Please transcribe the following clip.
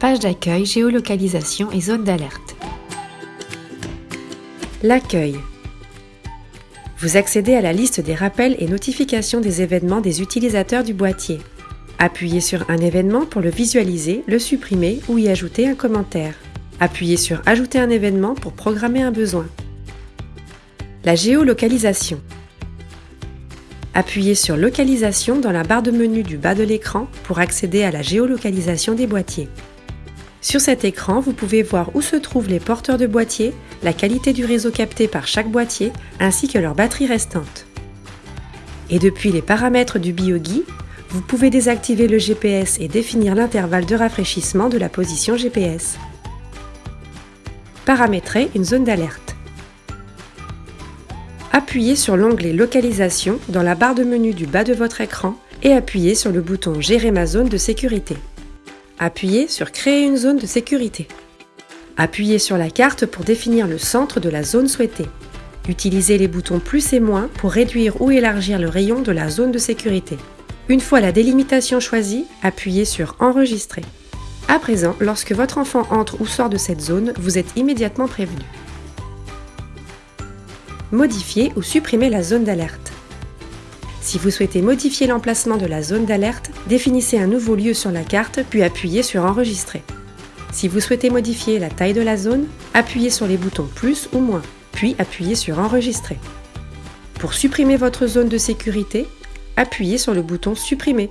Page d'accueil, géolocalisation et zone d'alerte. L'accueil. Vous accédez à la liste des rappels et notifications des événements des utilisateurs du boîtier. Appuyez sur un événement pour le visualiser, le supprimer ou y ajouter un commentaire. Appuyez sur Ajouter un événement pour programmer un besoin. La géolocalisation. Appuyez sur Localisation dans la barre de menu du bas de l'écran pour accéder à la géolocalisation des boîtiers. Sur cet écran, vous pouvez voir où se trouvent les porteurs de boîtiers, la qualité du réseau capté par chaque boîtier, ainsi que leur batterie restante. Et depuis les paramètres du BioGui, vous pouvez désactiver le GPS et définir l'intervalle de rafraîchissement de la position GPS. Paramétrer une zone d'alerte. Appuyez sur l'onglet Localisation dans la barre de menu du bas de votre écran et appuyez sur le bouton Gérer ma zone de sécurité. Appuyez sur Créer une zone de sécurité. Appuyez sur la carte pour définir le centre de la zone souhaitée. Utilisez les boutons plus et moins pour réduire ou élargir le rayon de la zone de sécurité. Une fois la délimitation choisie, appuyez sur Enregistrer. À présent, lorsque votre enfant entre ou sort de cette zone, vous êtes immédiatement prévenu. Modifier ou supprimer la zone d'alerte. Si vous souhaitez modifier l'emplacement de la zone d'alerte, définissez un nouveau lieu sur la carte puis appuyez sur Enregistrer. Si vous souhaitez modifier la taille de la zone, appuyez sur les boutons plus ou moins, puis appuyez sur Enregistrer. Pour supprimer votre zone de sécurité, appuyez sur le bouton Supprimer.